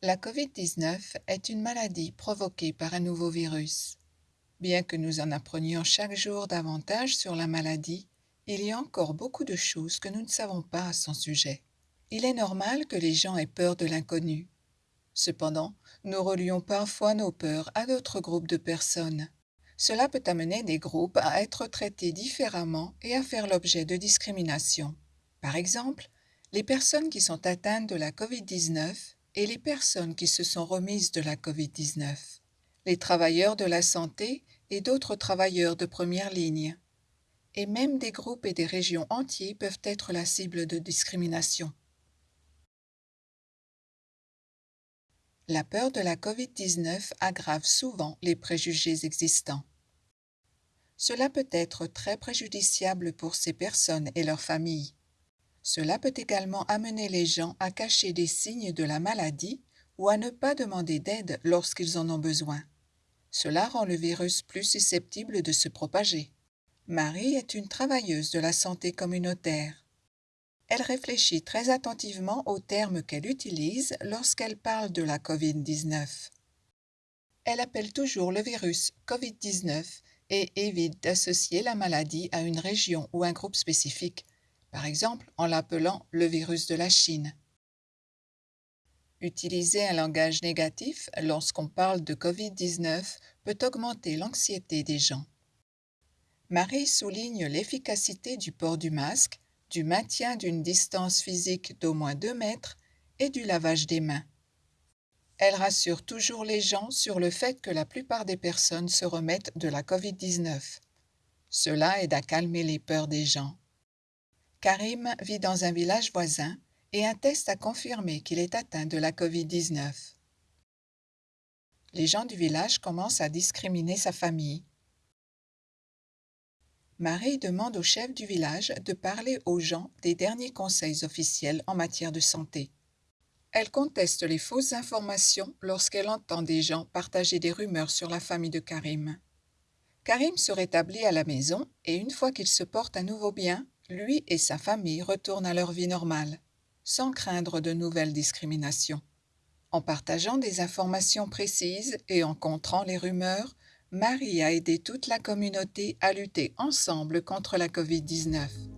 La COVID-19 est une maladie provoquée par un nouveau virus. Bien que nous en apprenions chaque jour davantage sur la maladie, il y a encore beaucoup de choses que nous ne savons pas à son sujet. Il est normal que les gens aient peur de l'inconnu. Cependant, nous relions parfois nos peurs à d'autres groupes de personnes. Cela peut amener des groupes à être traités différemment et à faire l'objet de discrimination. Par exemple, les personnes qui sont atteintes de la COVID-19 et les personnes qui se sont remises de la COVID-19, les travailleurs de la santé et d'autres travailleurs de première ligne. Et même des groupes et des régions entiers peuvent être la cible de discrimination. La peur de la COVID-19 aggrave souvent les préjugés existants. Cela peut être très préjudiciable pour ces personnes et leurs familles. Cela peut également amener les gens à cacher des signes de la maladie ou à ne pas demander d'aide lorsqu'ils en ont besoin. Cela rend le virus plus susceptible de se propager. Marie est une travailleuse de la santé communautaire. Elle réfléchit très attentivement aux termes qu'elle utilise lorsqu'elle parle de la COVID-19. Elle appelle toujours le virus COVID-19 et évite d'associer la maladie à une région ou un groupe spécifique par exemple en l'appelant le virus de la Chine. Utiliser un langage négatif lorsqu'on parle de COVID-19 peut augmenter l'anxiété des gens. Marie souligne l'efficacité du port du masque, du maintien d'une distance physique d'au moins 2 mètres et du lavage des mains. Elle rassure toujours les gens sur le fait que la plupart des personnes se remettent de la COVID-19. Cela aide à calmer les peurs des gens. Karim vit dans un village voisin et un test a confirmé qu'il est atteint de la COVID-19. Les gens du village commencent à discriminer sa famille. Marie demande au chef du village de parler aux gens des derniers conseils officiels en matière de santé. Elle conteste les fausses informations lorsqu'elle entend des gens partager des rumeurs sur la famille de Karim. Karim se rétablit à la maison et une fois qu'il se porte à nouveau bien, lui et sa famille retournent à leur vie normale, sans craindre de nouvelles discriminations. En partageant des informations précises et en contrant les rumeurs, Marie a aidé toute la communauté à lutter ensemble contre la COVID-19.